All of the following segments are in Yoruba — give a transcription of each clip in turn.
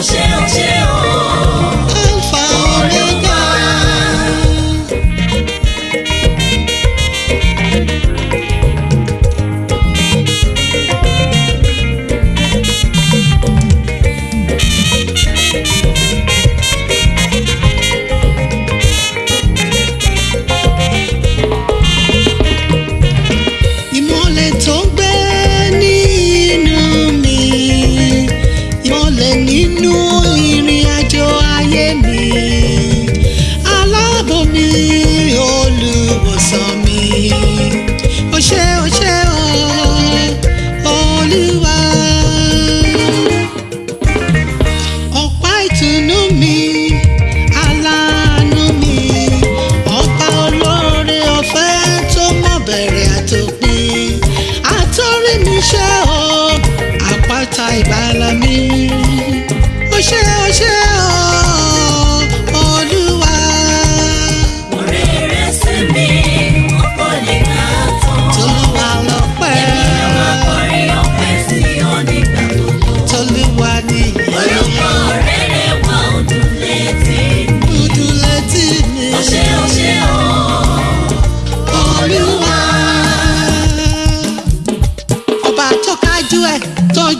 谢舞，起舞。bẹ̀rẹ̀ àtòpin àtọ́rí mi ṣe ọ́ àpáta ìbálami ó ṣe ó ṣe.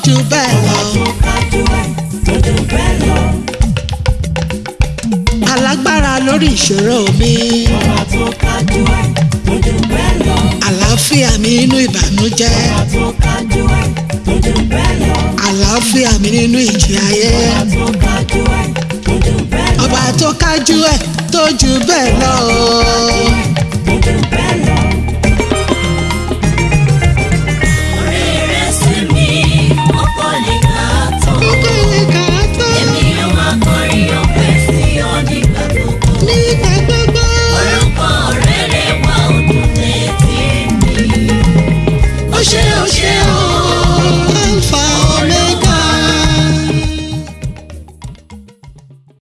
jù bẹ́ẹ̀ lọ. ọ̀rọ̀ tó alágbára lórí ìṣòro mi. ọ̀rọ̀ tó kájú ẹ̀ tó jù bẹ́ẹ̀ lọ. àlàáfíà mi nínú ìbànújẹ́. ọ̀rọ̀ tó àlàáfíà mi nínú ìjì ayé. ọba tó kájú ẹ̀ tó jù bẹ́ẹ̀ lọ. chill, chill.